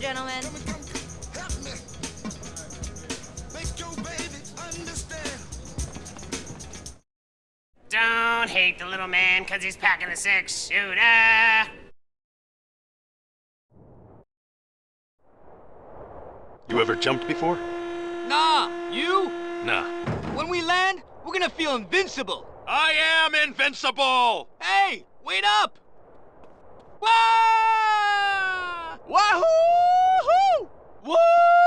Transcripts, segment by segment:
gentlemen. Don't hate the little man because he's packing the six shooter. You ever jumped before? Nah, you? Nah. When we land, we're gonna feel invincible. I am invincible! Hey, wait up! Wah! Wahoo! Woohoo!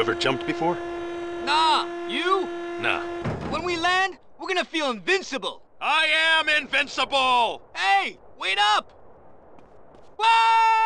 You ever jumped before? Nah, you? Nah. When we land, we're gonna feel invincible. I am invincible! Hey, wait up! Wah!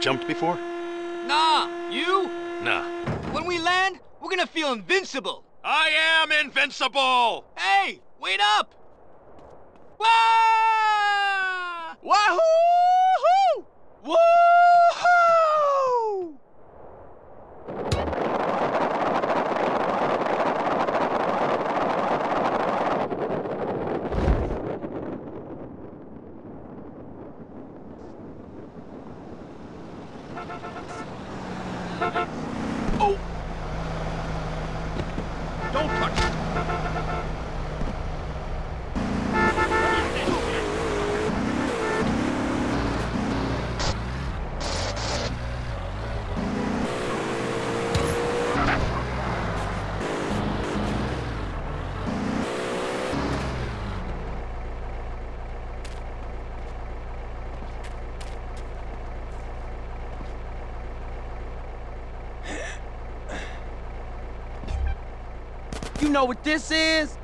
Jumped before? Nah, you? Nah. When we land, we're gonna feel invincible. I am invincible! Hey, wait up! Wah! Wahoo! Woohoo! Don't touch it! You know what this is?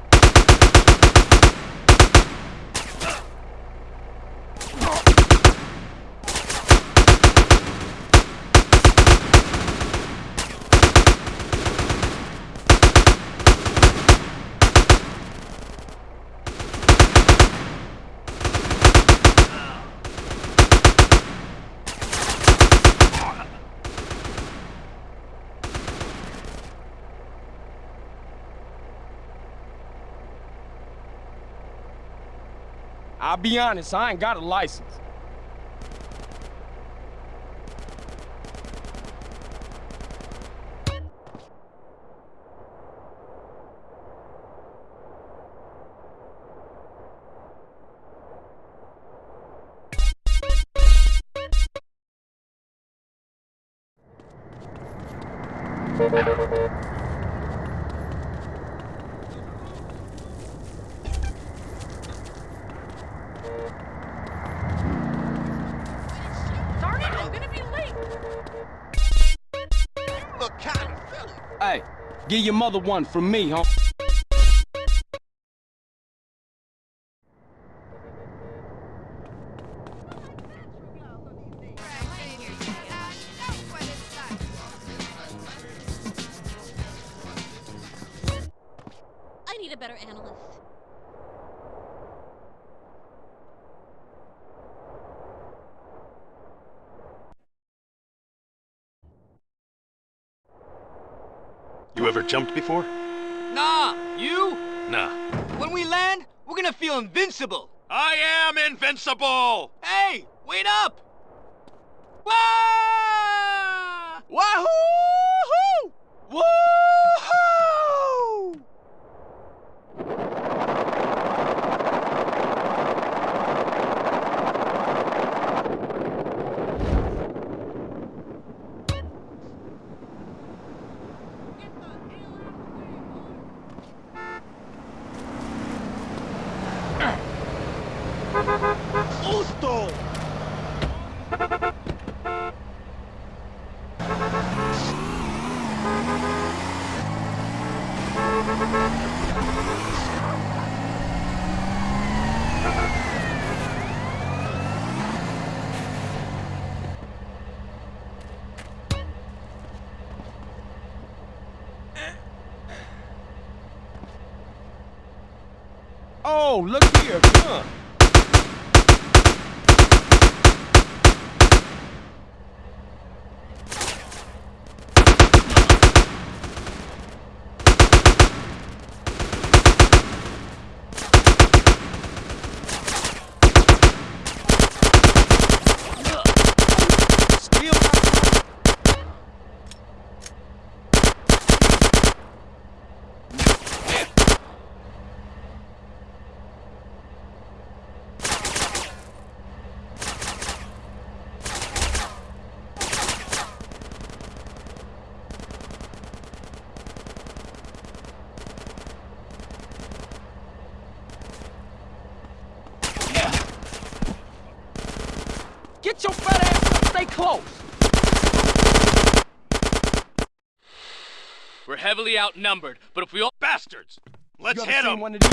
I'll be honest, I ain't got a license. Give your mother one from me, huh? Jumped before? Nah, you? Nah. When we land, we're gonna feel invincible. I am invincible! Hey, wait up! Wah! Wahoo! Woohoo! Justo! Oh, look here, gun. Get your fat ass up. Stay close. We're heavily outnumbered, but if we all bastards, let's hit them. One of these.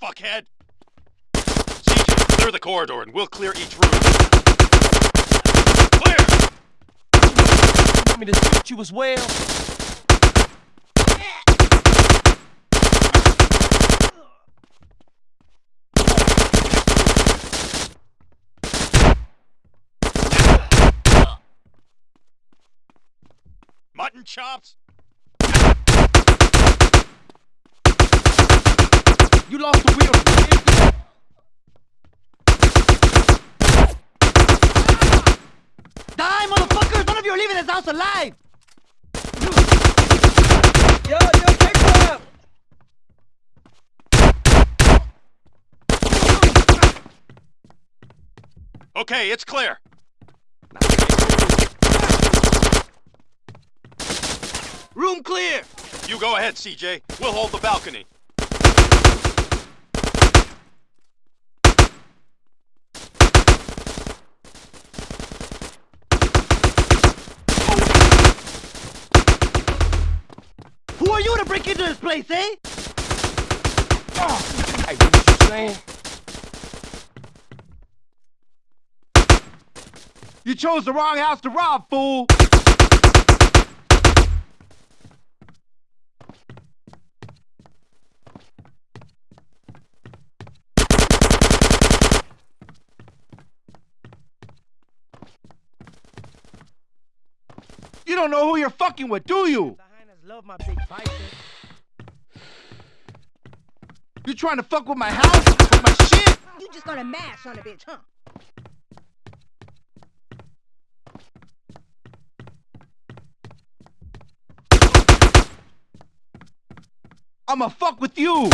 Fuckhead! CJ, clear the corridor and we'll clear each room. Want me to shoot you as well? Mutton chops? You lost the wheel. kid. Die, motherfuckers! None of you are leaving this house alive! Yo, yo, take one! Okay, it's clear. Room clear! You go ahead, CJ. We'll hold the balcony. Who are you to break into this place, eh? Hey, what you saying? You chose the wrong house to rob, fool! You don't know who you're fucking with, do you? The hyenas love my big bicep. You trying to fuck with my house? With my shit? You just gonna mash on a bitch, huh? I'ma fuck with you!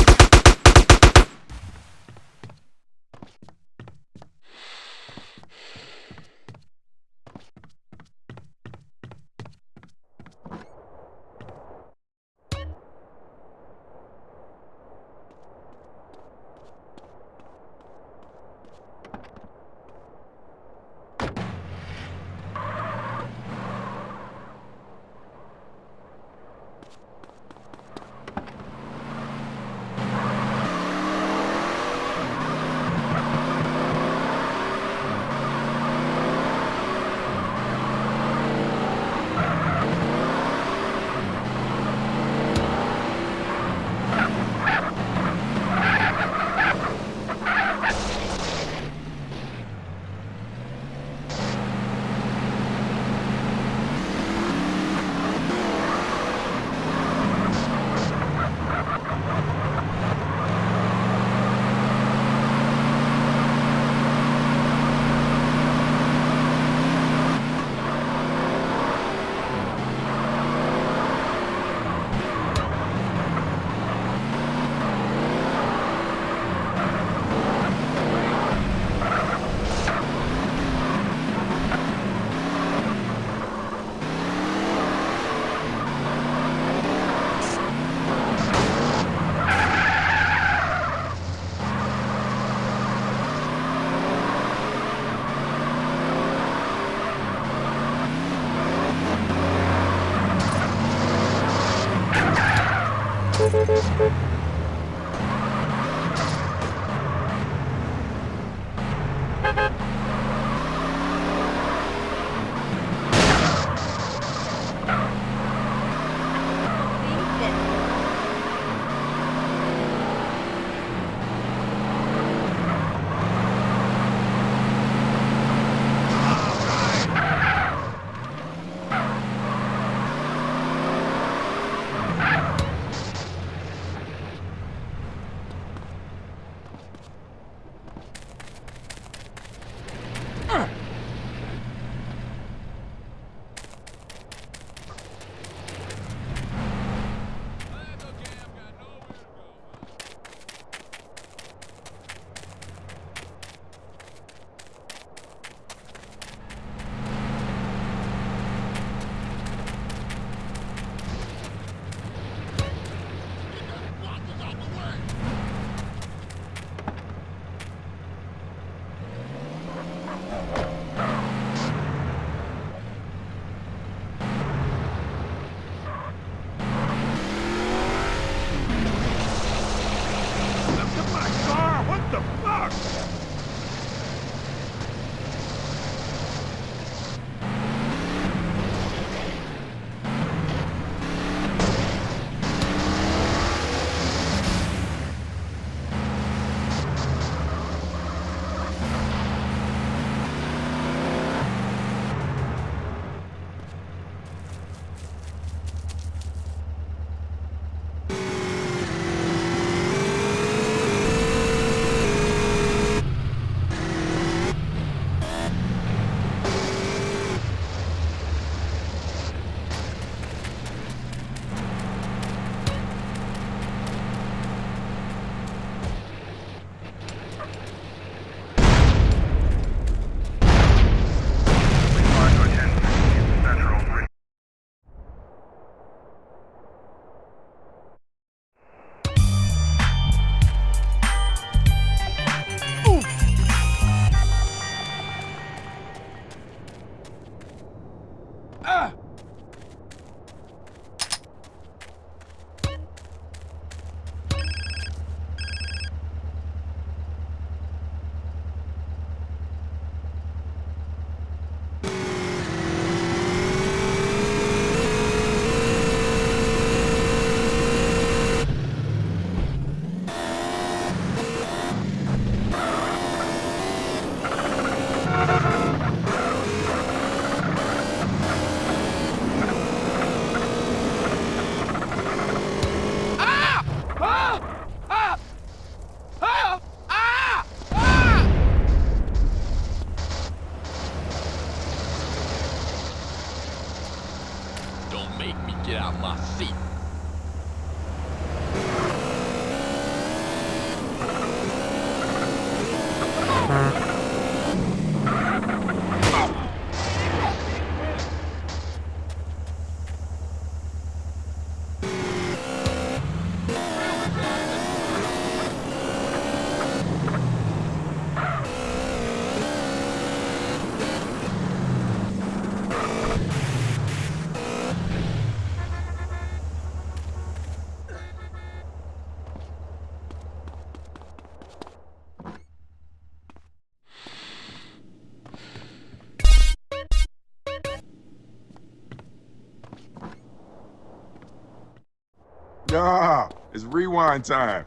rewind time.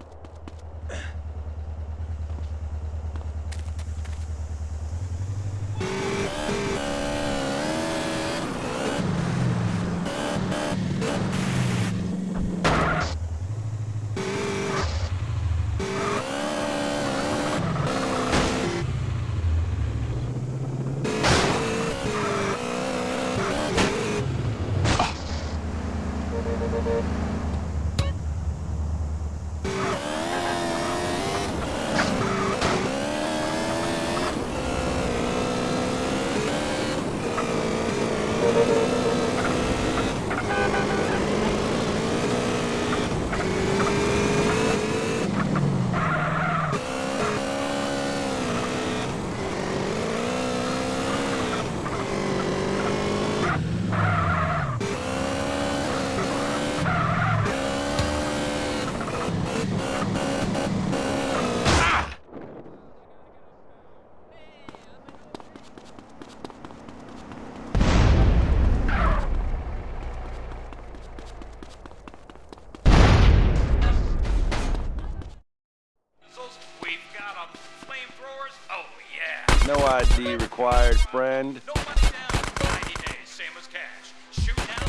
friend.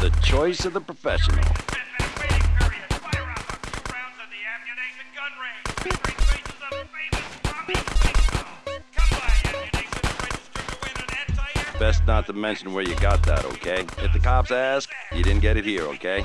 The choice of the professional. Best not to mention where you got that, okay? If the cops ask, you didn't get it here, okay?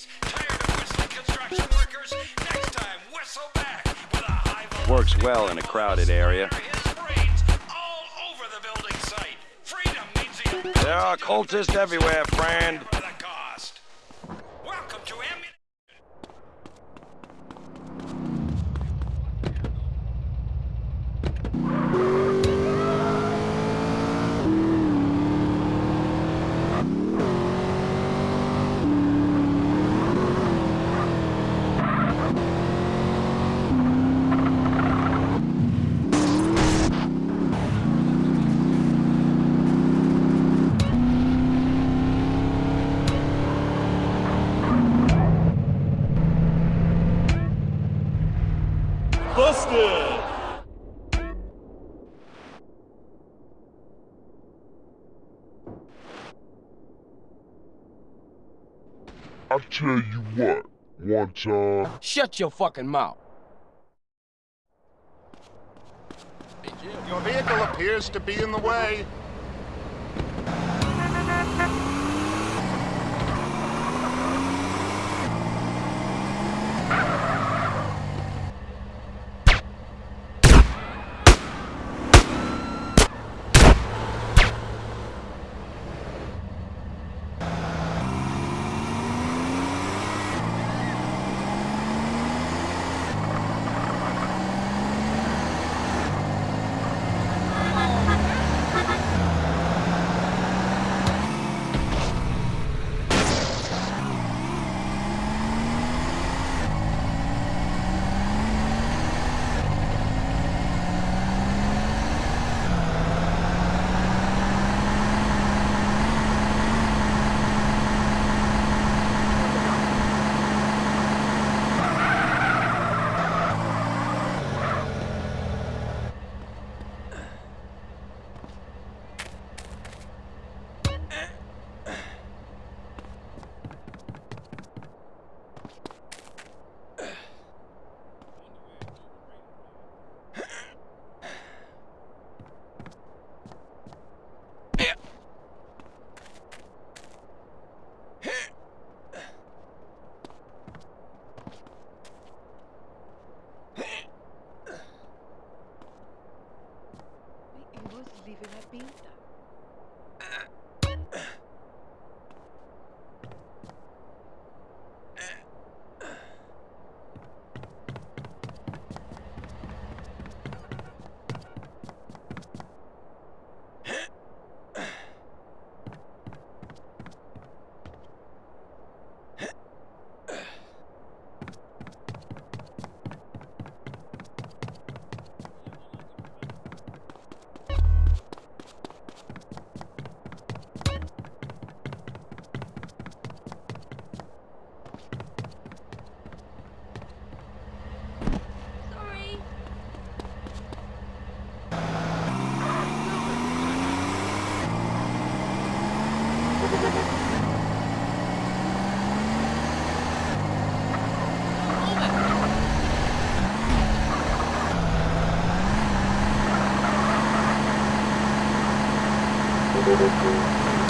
Works well in a crowded area. There are cultists everywhere, friend. Shut your fucking mouth. Your vehicle appears to be in the way. Sorry.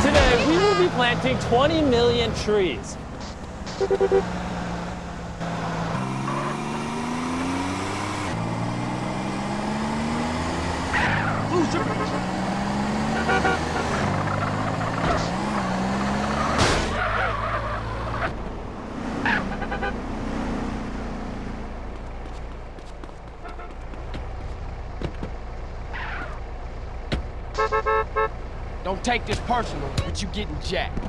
Today, we will be planting 20 million trees. Don't take this personal, but you getting jacked.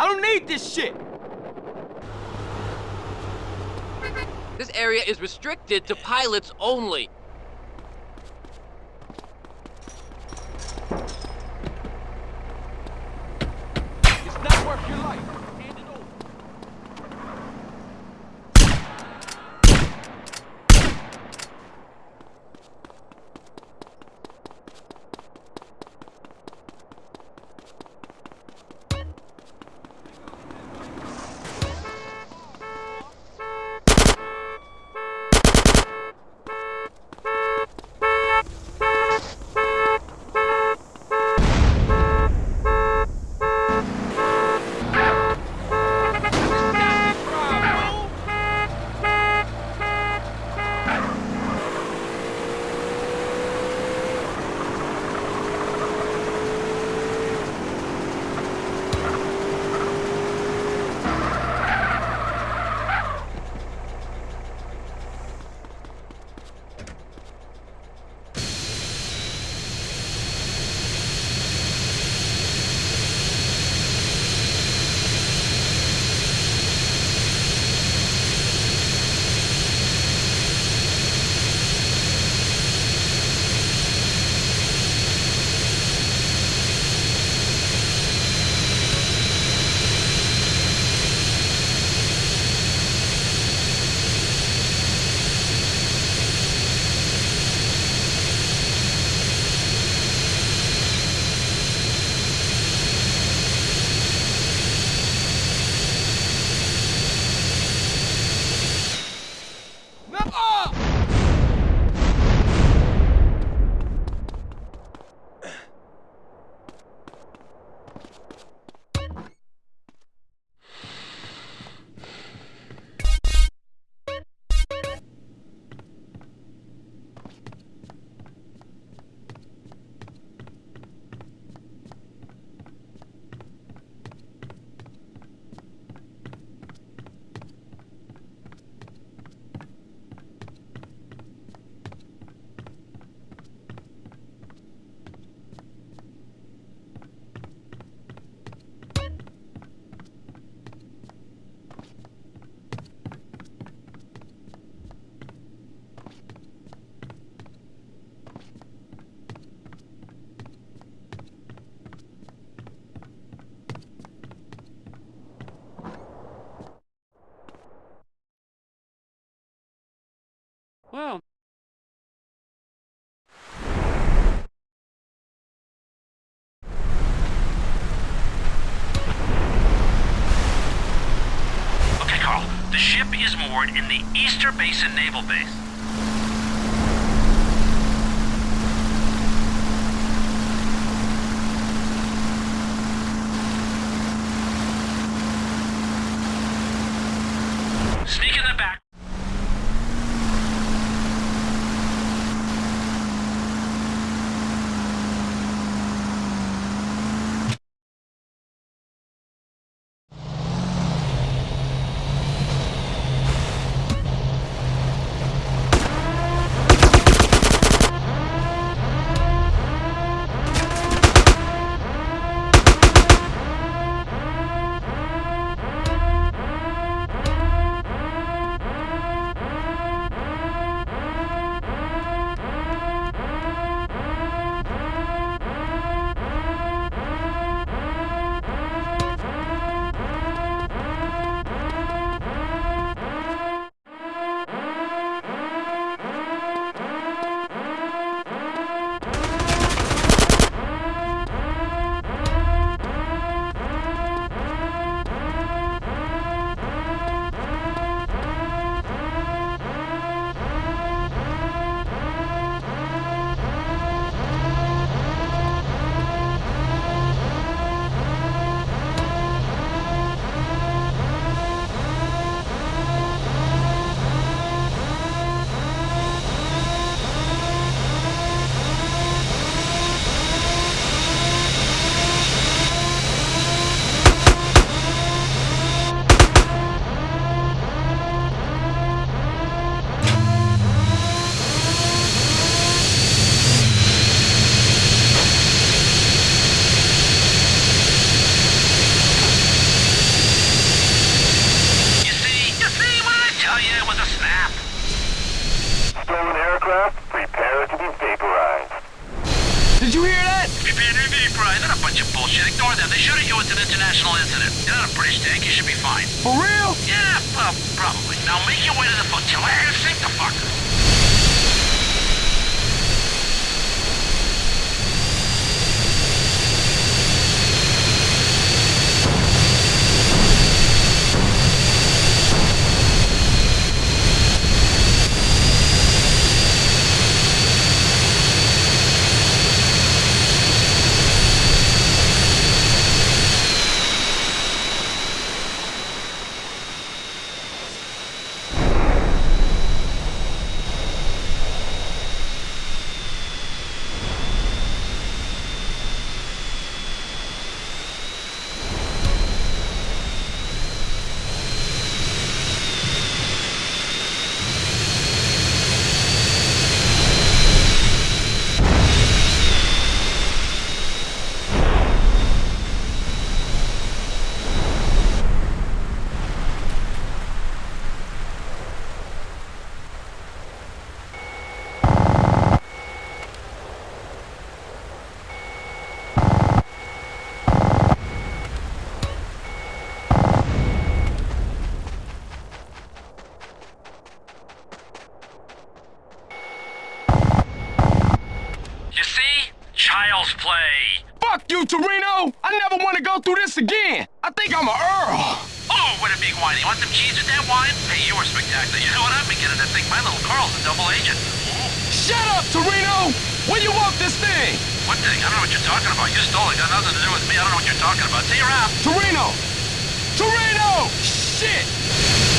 I don't need this shit! This area restricted to pilots only. in the Easter Basin Naval Base. I'll see you around. Torino! Torino! Shit!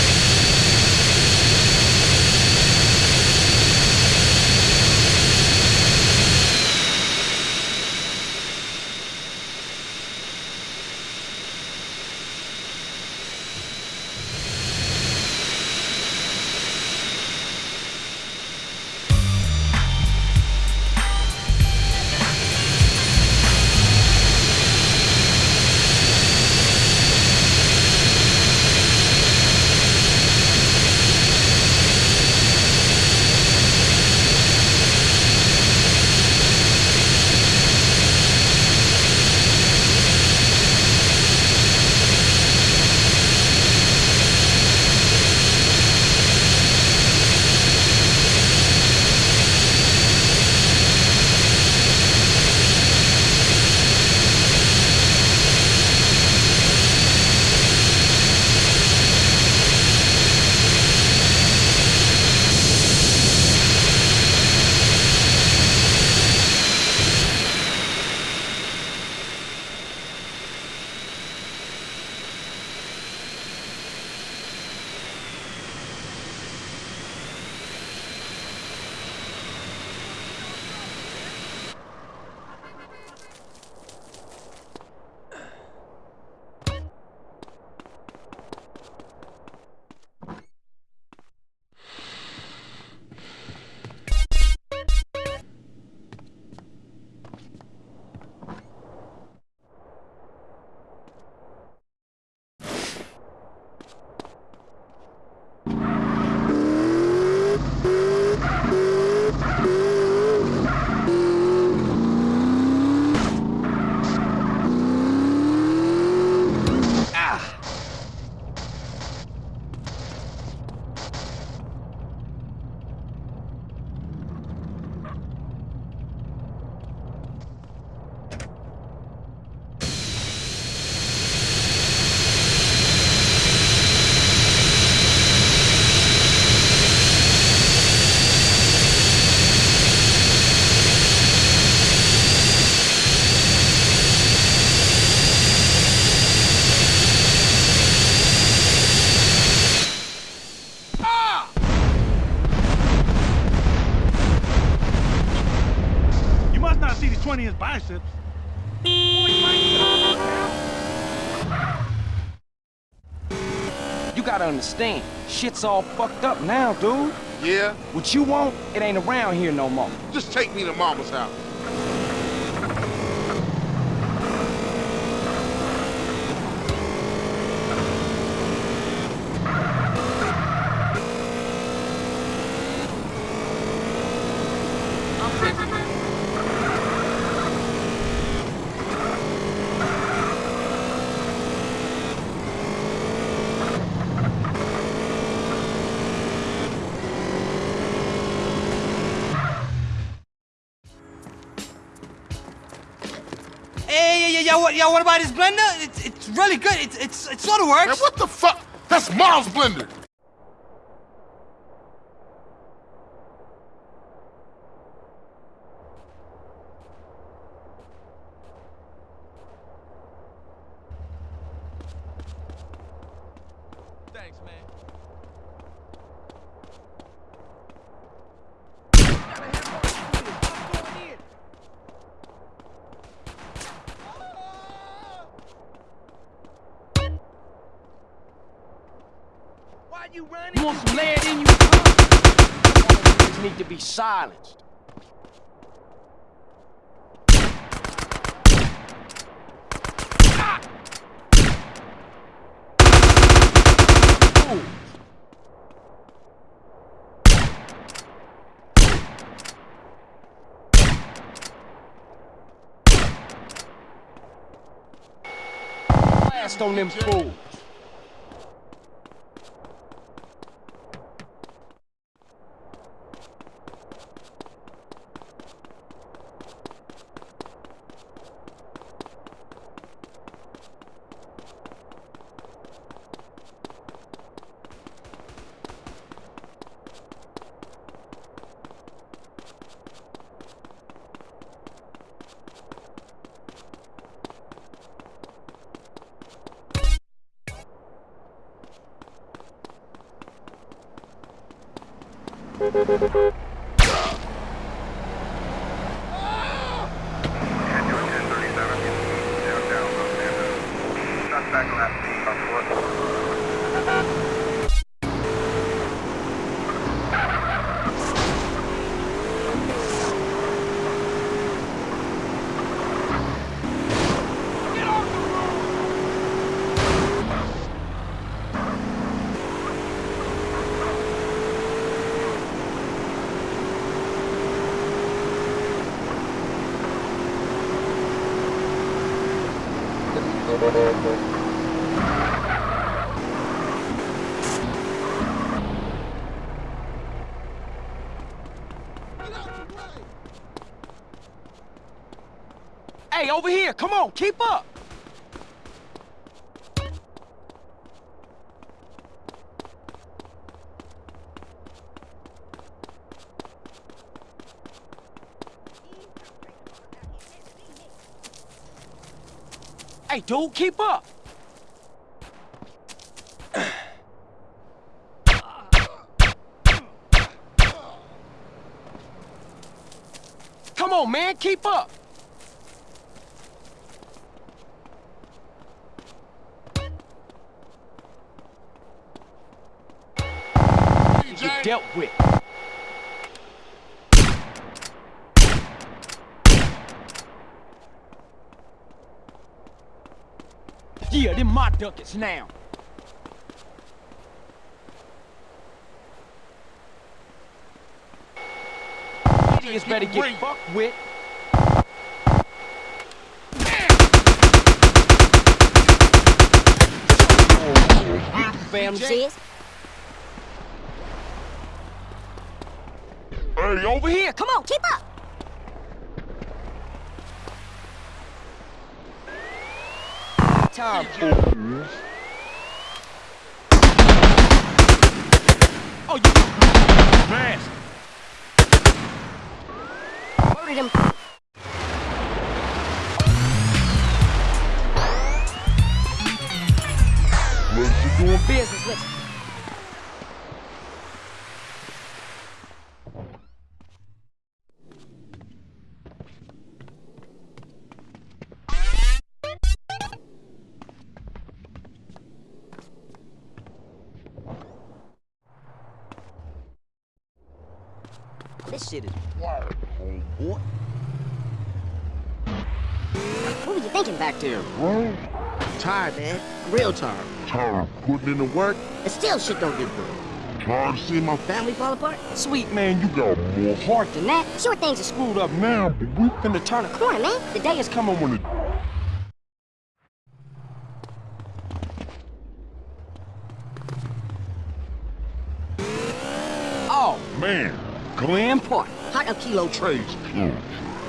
Biceps. You gotta understand, shit's all fucked up now, dude. Yeah? What you want, it ain't around here no more. Just take me to mama's house. Hey, yeah, yeah, yeah, what, about his blender? It's, it's really good. It's, it's, it sort of works. What the fuck? That's Miles' blender. Thanks, man. Why you running? You want some lead in you? All these need to be silenced. On them fools. Hey, over here, come on, keep up. Hey, dude, keep up. Come on, man, keep up. Get dealt with. Yeah, them my ducats now. Idiots better get fucked with. Fam, Sis? Hey, over here. Come on, keep up. Time, fool. Oh, you fast. Loaded him. Let's Doing business. Let's Tired, man. Real tired. tired of putting in the work, But still shit don't get done. tired of seeing my Family fall apart? Sweet man, you got more heart Than that, sure things are screwed up now, but we finna turn a corner. Man. The day is coming when it Oh, man. Glen Park. hot a kilo. Trace.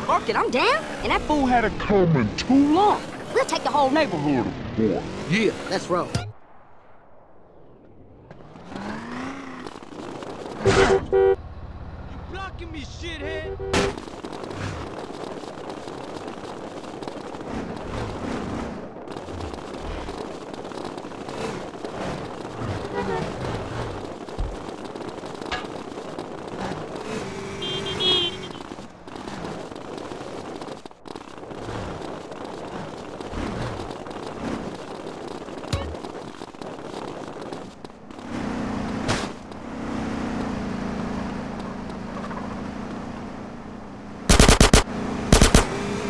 Park it, I'm down. And that Fool had a Coming too long. we'll take the whole neighborhood. Boy. Yeah. Let's roll. Blocking me, shithead.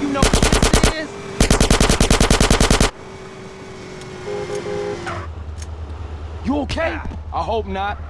You know what this is? You okay? I hope not.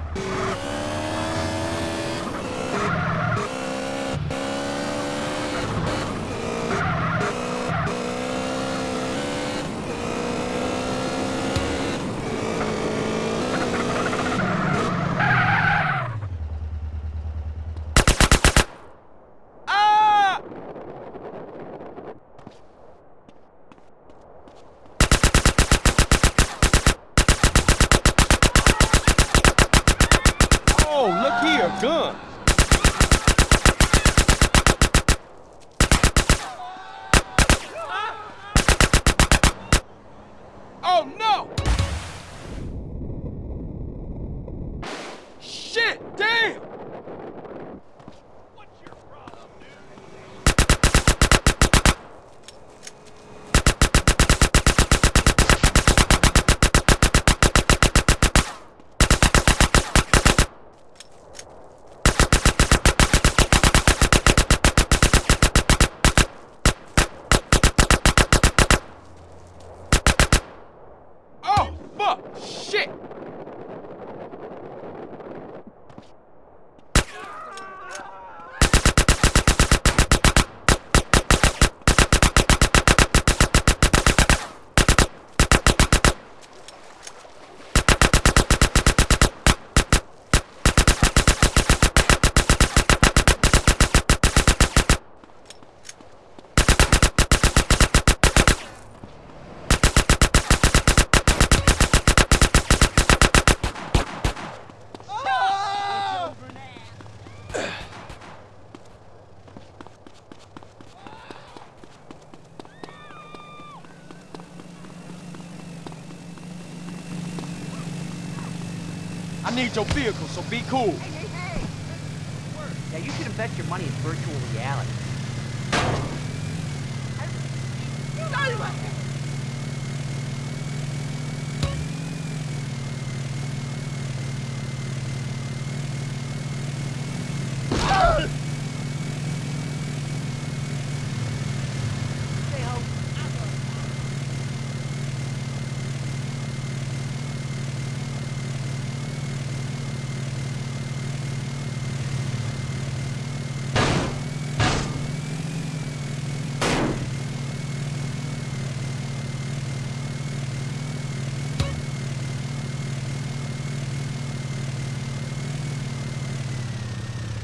I need your vehicle, so be cool. Yeah, you should invest your money in virtual reality.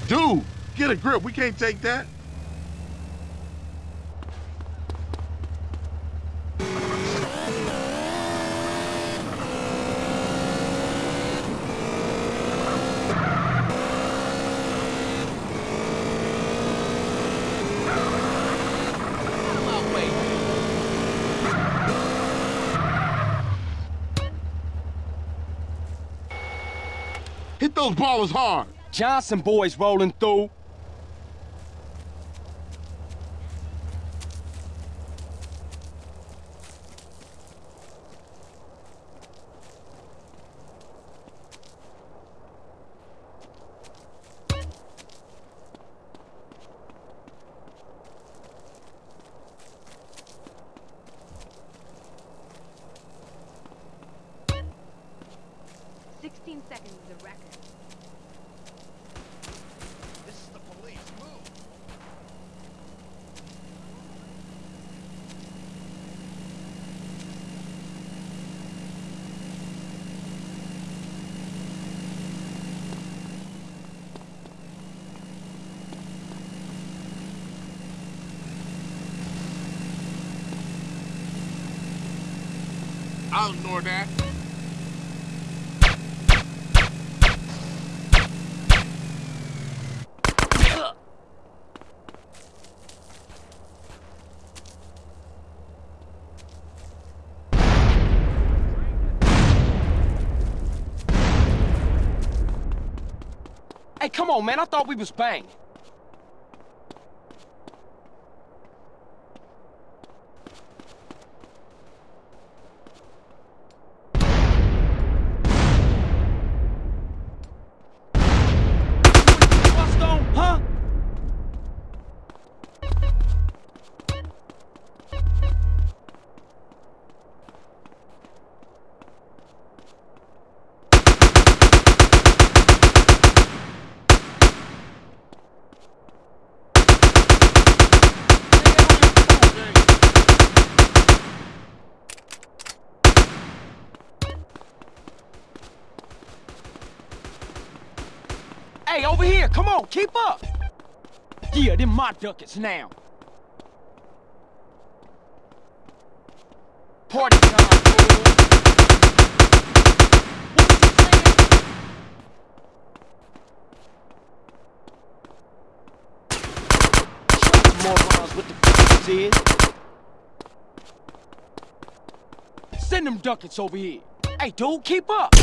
Dude, get a grip. We can't take that. Hit those Ballas hard. Johnson boys rolling through. I'll ignore that. Hey, come on, man. I thought we was banging. Bust on, huh? Hey, over here, come on, keep up! Yeah, them my ducats now. Party time! Morons, what the this is? Send them ducats over here. Hey, dude, keep up!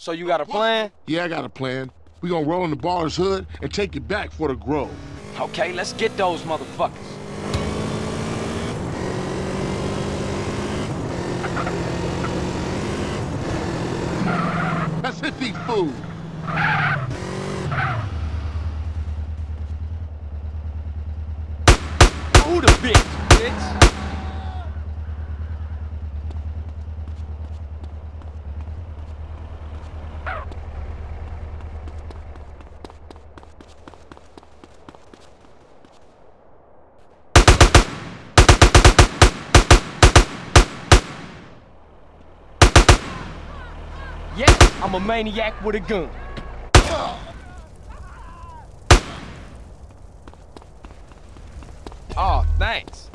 So you got a plan? Yeah, I got a plan. We gonna roll in the baller's hood and take it back for the grove. Okay, let's get those motherfuckers. Let's hit these fools. Who the bitch, bitch? I'm a maniac with a gun. Oh, thanks.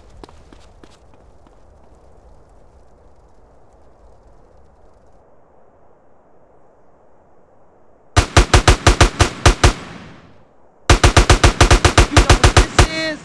You know what this is?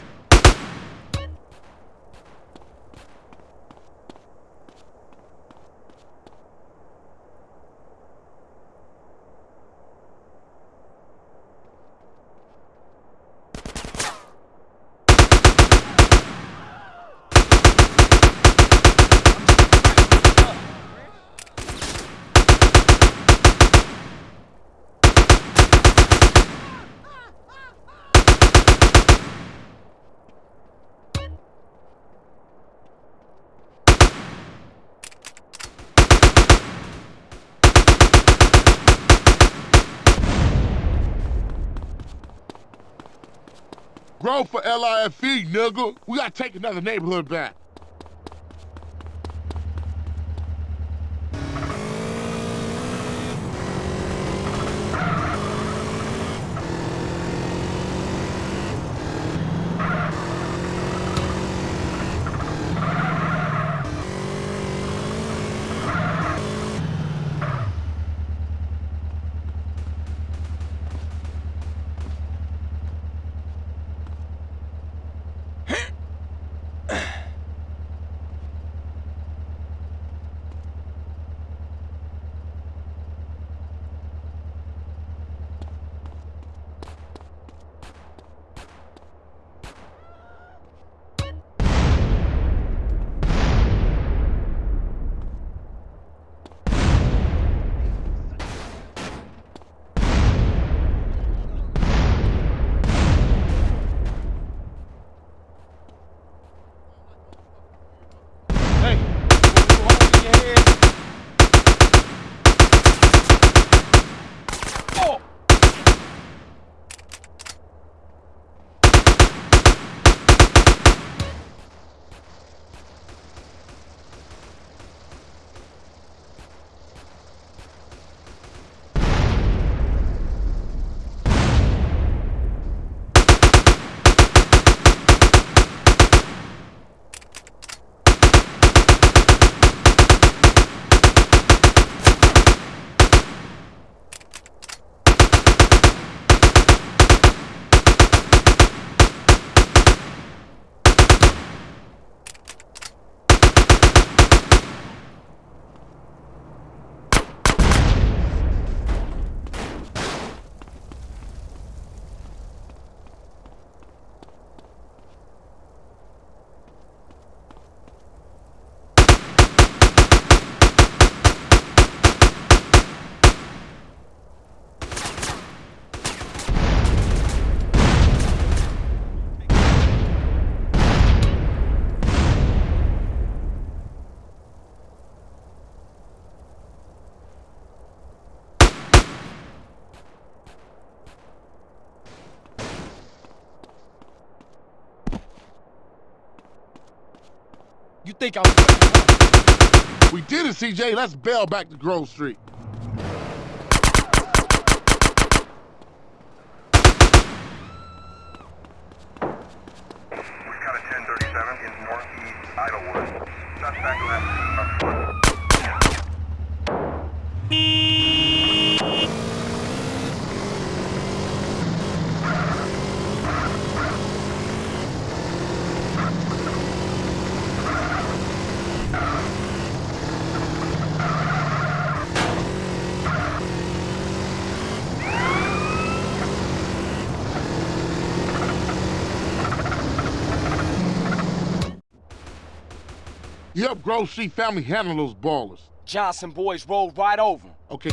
For LIFE, nigga. We gotta take another neighborhood back. You think I'm We did it, CJ. Let's bail back to Grove Street. We've got a 1037 in northeast Idlewood. Suspect left You help Grove Street family handle those Ballas. Johnson boys rolled right over. Okay.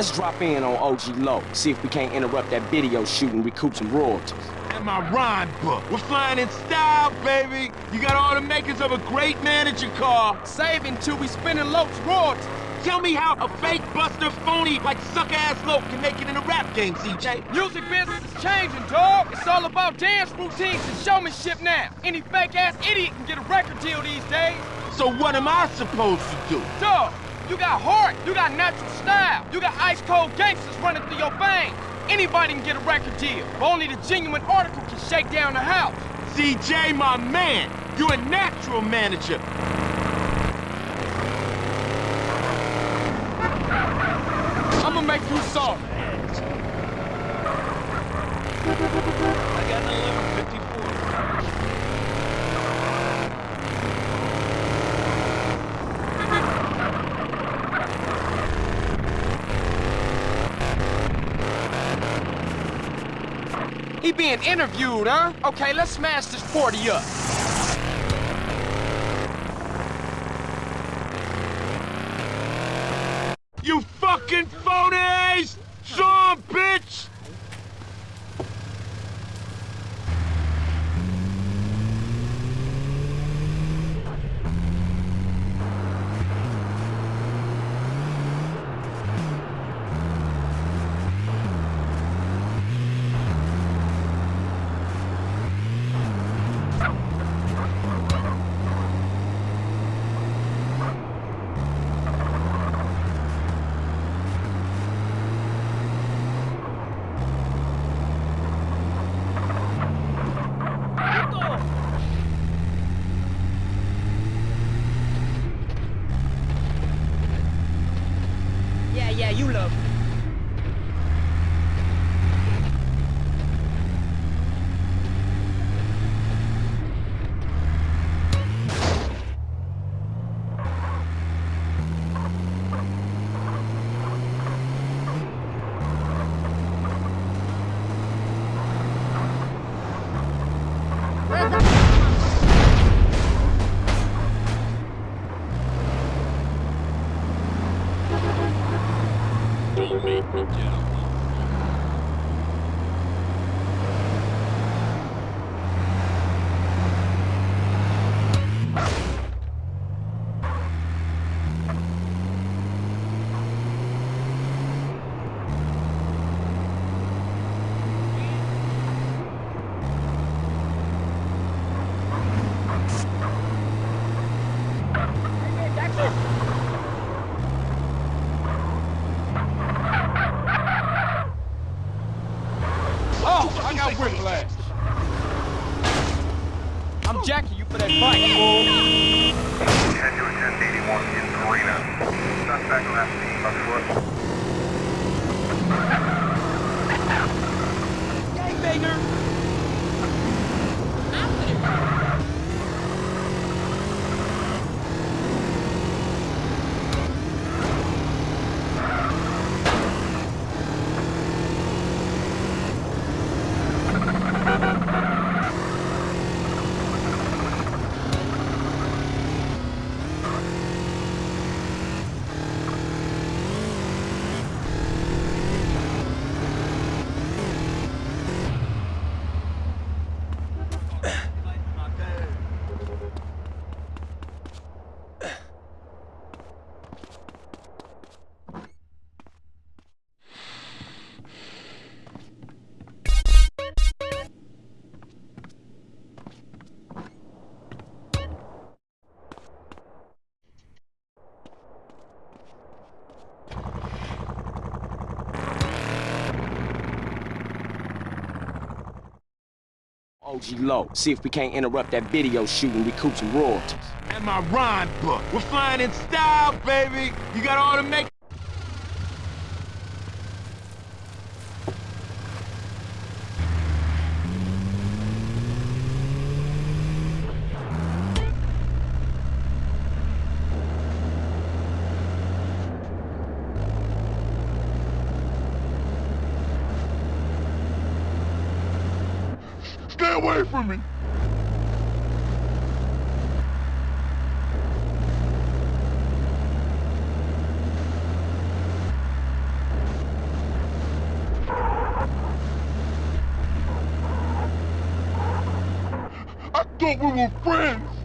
Let's drop in on OG Loc, see if we can't interrupt that video shoot and recoup some royalties. And my rhyme book. We're flying in style, baby. You got all the makings of a great manager car. Saving till we spinning Loc's royalties. Tell me how a fake buster phony like suck-ass Loc can make it in a rap game, CJ. Music business is changing, dog. It's all about dance routines and showmanship now. Any fake-ass idiot can get a record deal these days. So what am I supposed to do? Dog, you got heart, you got natural style, you got ice-cold gangsters running through your veins. Anybody can get a record deal, but only the genuine article can shake down the house. CJ, my man, you a natural manager. I'ma make you sorry. I got an 1154. He being interviewed, huh? Okay, let's smash this 40 up. OG Loc. See if we can't interrupt that video shoot and recoup some royalties. And my rhyme book. We're flying in style, baby. You got all the make. Stay away from me! I thought we were friends!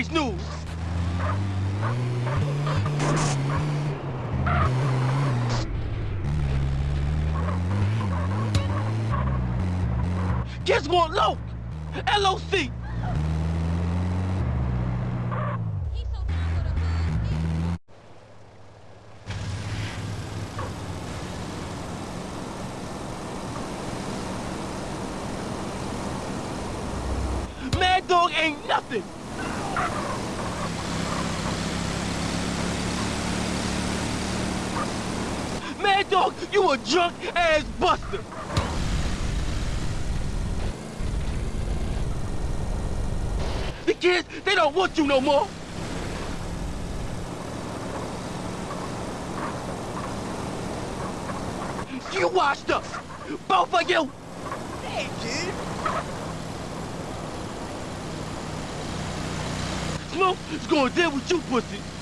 Yesterday's news. Guess what, Loc? LOC. Mad Dog ain't nothing. Mad Dog, you a drunk ass buster. The kids, they don't want you no more. You washed up. Both of you. Hey, kid. Smoke is gonna deal with you, pussy.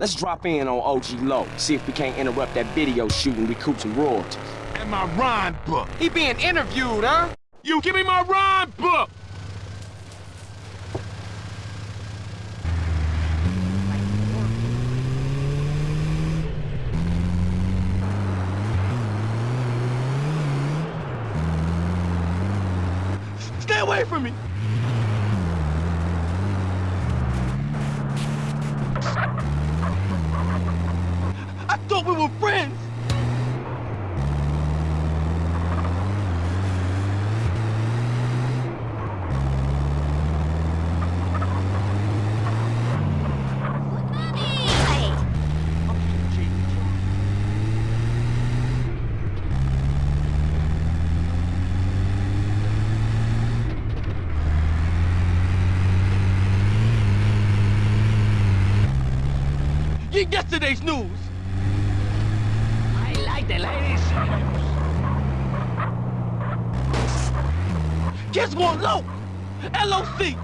Let's drop in on OG Loc, see if we can't interrupt that video shoot and recoup some royalties. And my rhyme book. He being interviewed, huh? You give me my rhyme book! Stay away from me! I thought we were friends! Hey, Get yesterday's news! I like the ladies. Kids one low! LOC!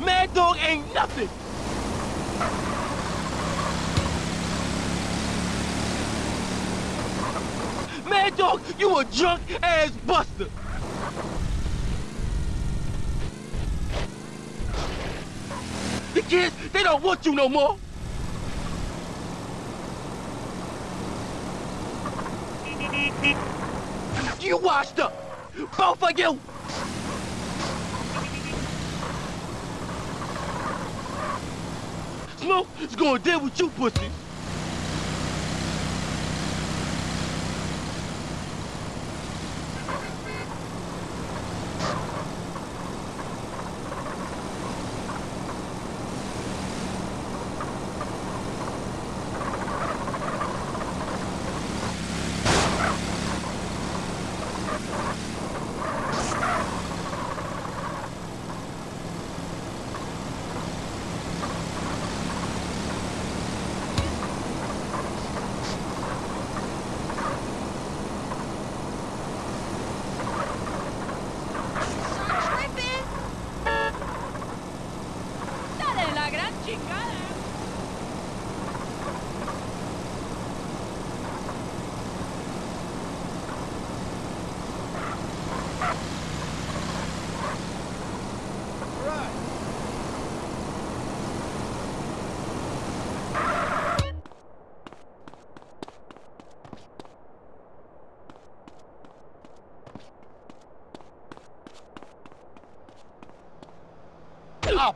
Mad Dog ain't nothing! Mad Dog, you a drunk ass buster! The kids, they don't want you no more! You washed up! Both of you! Smoke is gonna deal with you pussies!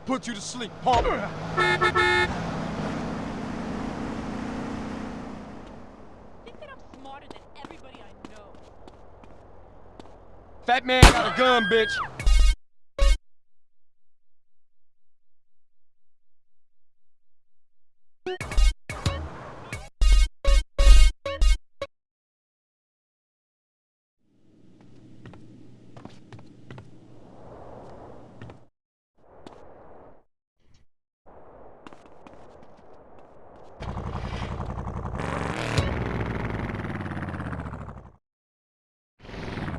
Put you to sleep, punk. Think that I'm smarter than everybody I know. Fat man got a gun, bitch.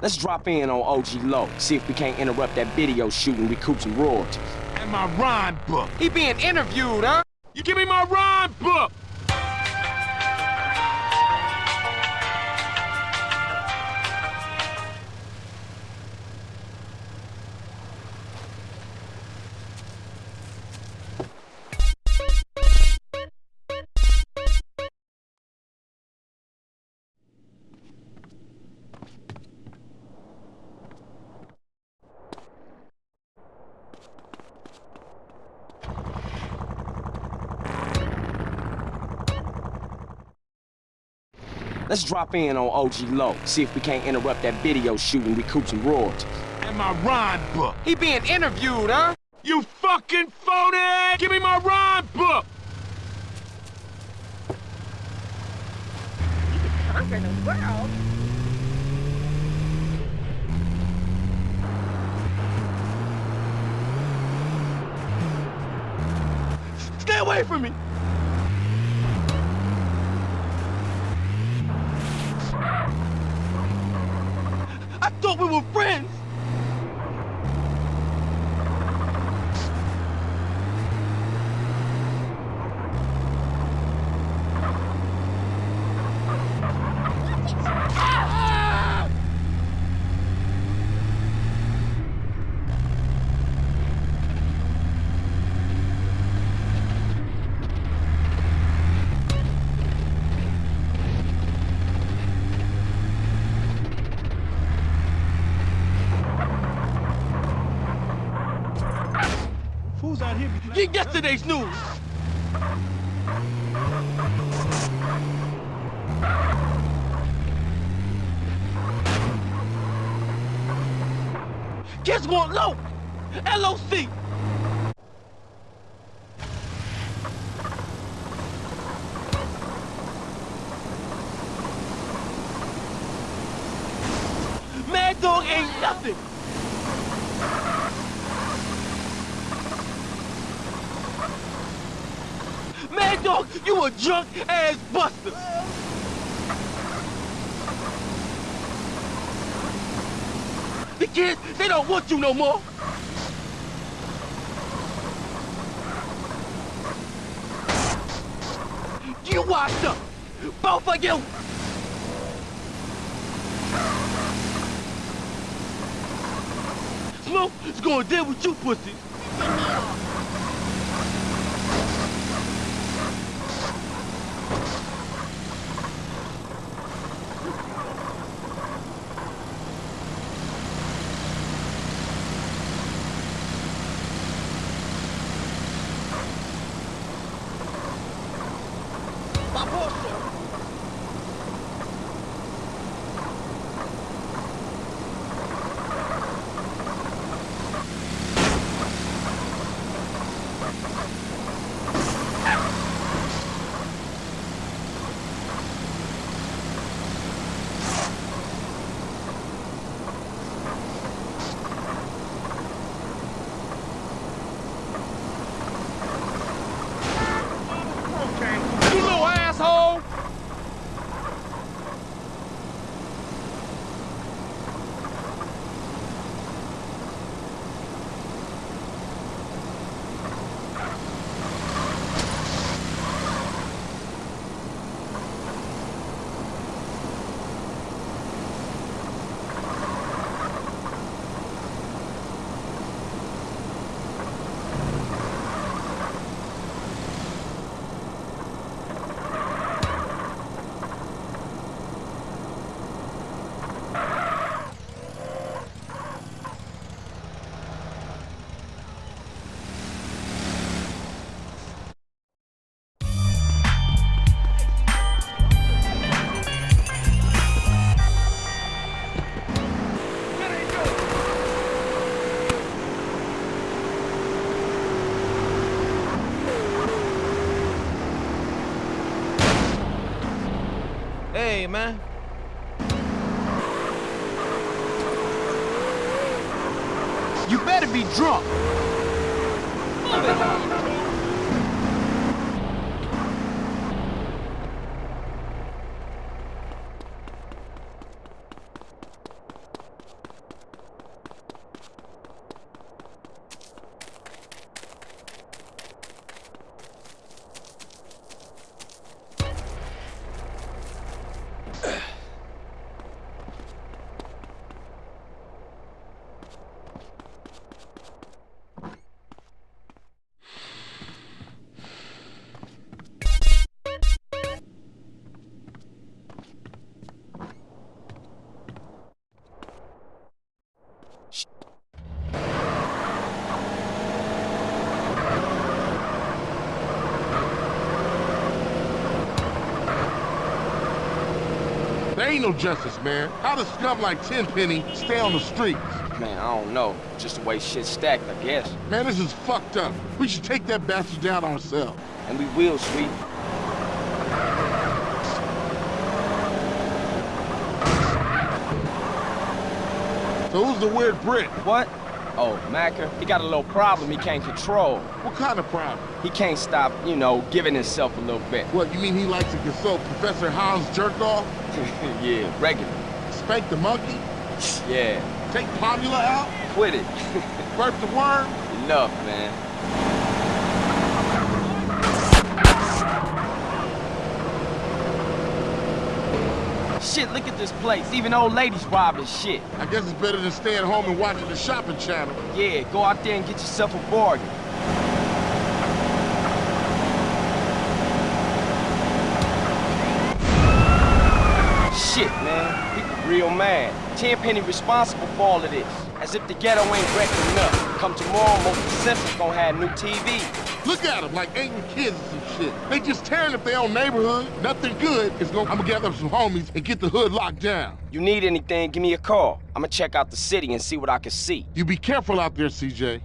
Let's drop in on OG Loc, see if we can't interrupt that video shoot and recoup some royalties. And my rhyme book. He being interviewed, huh? You give me my rhyme book! Let's drop in on OG Loc, see if we can't interrupt that video shoot and recoup some royalties. And my rhyme book. He being interviewed, huh? You fucking phony! Give me my rhyme book! Conquer the world? Stay away from me! Thought we were friends! Fools out here be Get yesterday's news! Kids want low! LOC! Mad Dog ain't nothing! Mad Dog, you a drunk ass buster! The kids, they don't you no more! You washed up! Both of you! Smoke is gonna deal with you pussies! Hey, There ain't no justice, man. How does scum like Tenpenny stay on the streets? Man, I don't know. Just the way shit's stacked, I guess. Man, this is fucked up. We should take that bastard down ourselves. And we will, sweet. So who's the weird Brit? What? Oh, Maccer, he got a little problem he can't control. What kind of problem? He can't stop, you know, giving himself a little bit. What, you mean he likes to consult Professor Hans Jerkoff? yeah, regular. Spank the monkey? Yeah. Take Pomula out? Quit it. Burp the worm? Enough, man. Shit, look at this place. Even old ladies robbing shit. I guess it's better than staying home and watching the shopping channel. Yeah, go out there and get yourself a bargain. Shit, man. People real mad. Tenpenny responsible for all of this. As if the ghetto ain't wrecking enough. Come tomorrow, most of the Simpsons gonna have new TV. Look at them, like ain't kids and some shit. They just tearing up their own neighborhood. Nothing good is gonna. I'm gonna gather up some homies and get the hood locked down. You need anything, give me a call. I'm gonna check out the city and see what I can see. You be careful out there, CJ.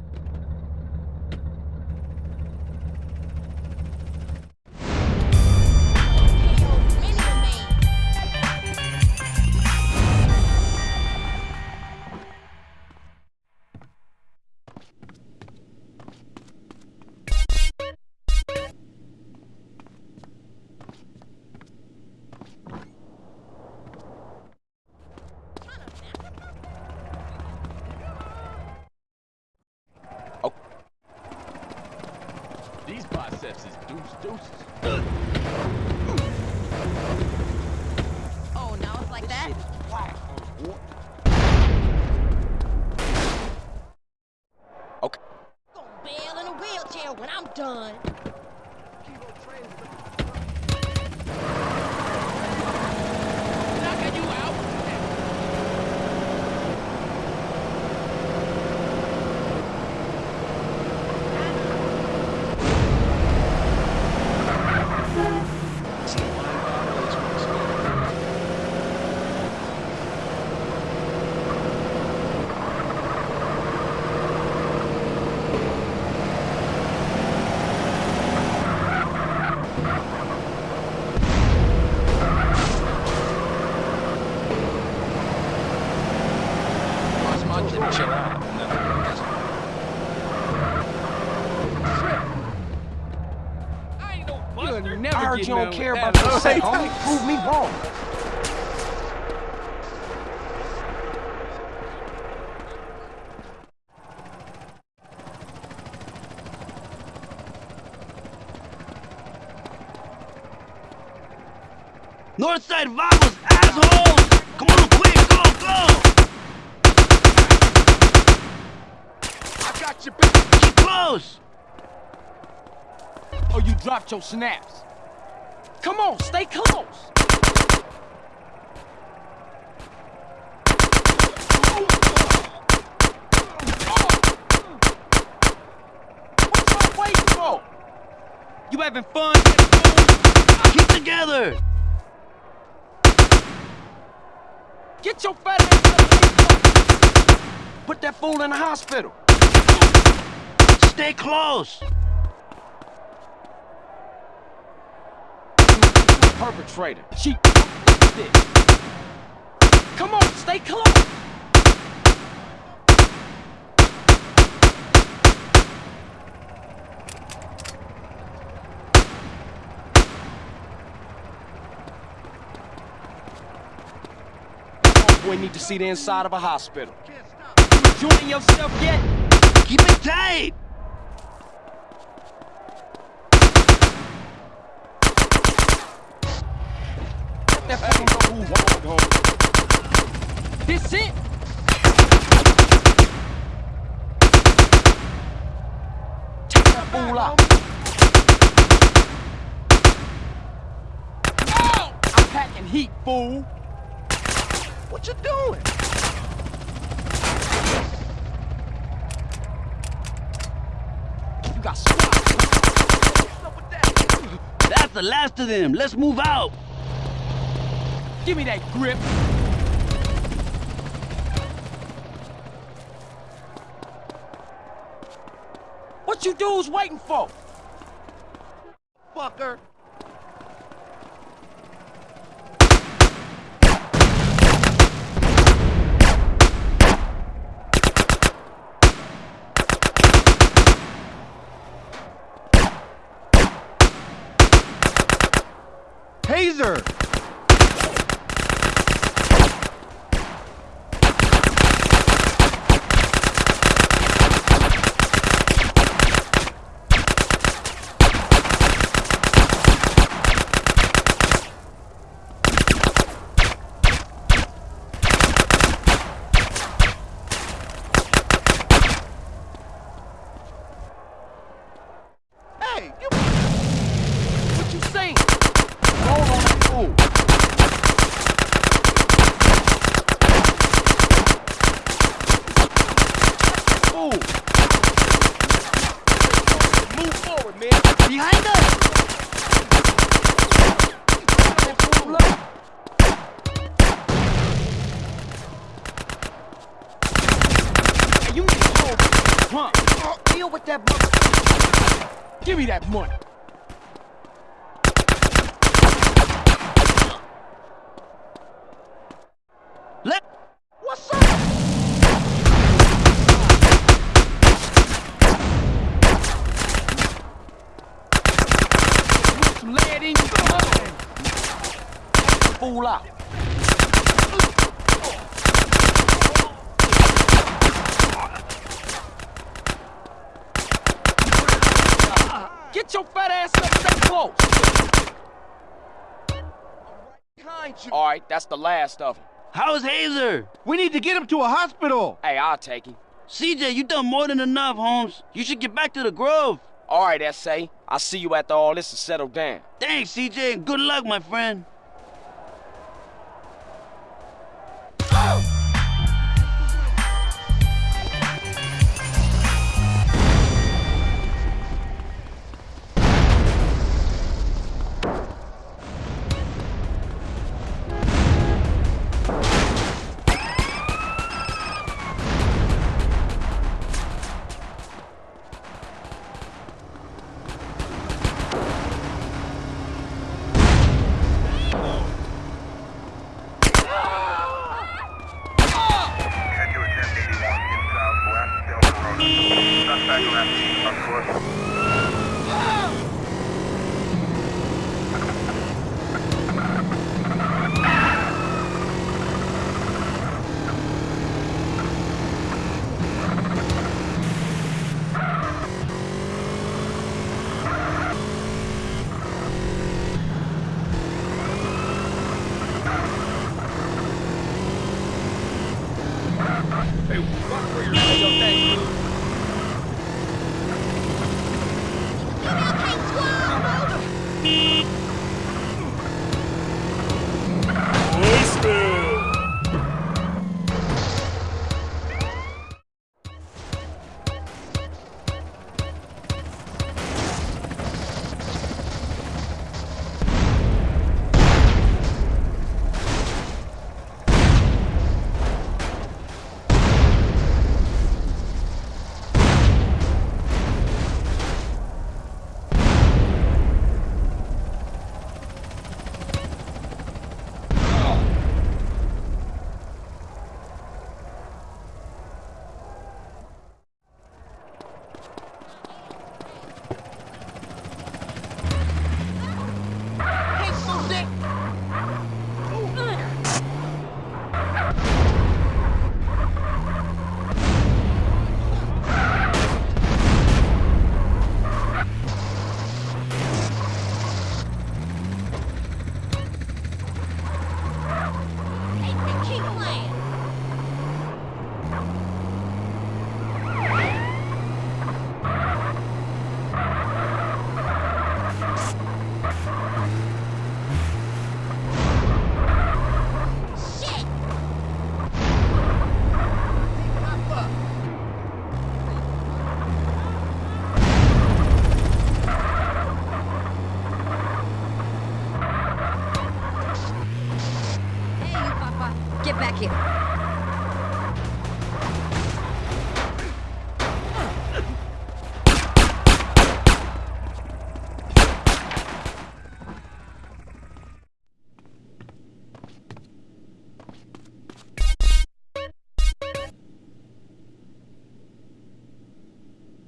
You don't care about that. your sex, homie. Prove me wrong. Northside vamos, assholes! Come on, quick, go, go! I got you, bitch. Keep close! Oh, you dropped your snaps. Come on, stay close. What y'all waiting for? You having fun? Keep together! Get your fat ass. Put that fool in the hospital. Stay close! Perpetrator. She. Come on, stay close. Boy, need to see the inside of a hospital. You enjoying yourself yet? Keep it tight! This it. Take that fool out. Oh! I'm packing heat, fool. What you doing? You got swat. That's the last of them. Let's move out. Give me that grip. What you dudes waiting for? Fucker. Taser! Hey, you What you saying? Roll on that fool. Fool. Move forward, man. behind us! That fool up. Hey, you need to hold drunk. Deal with that mother. Give me that money. Let. What's up? Put some lead in you. Fool out. Get your fat ass up, stay close. All right, that's the last of them. How's Hazer? We need to get him to a hospital. Hey, I'll take him. CJ, you done more than enough, Holmes. You should get back to the Grove. All right, S.A. I'll see you after all this is settled down. Thanks, CJ, and good luck, my friend.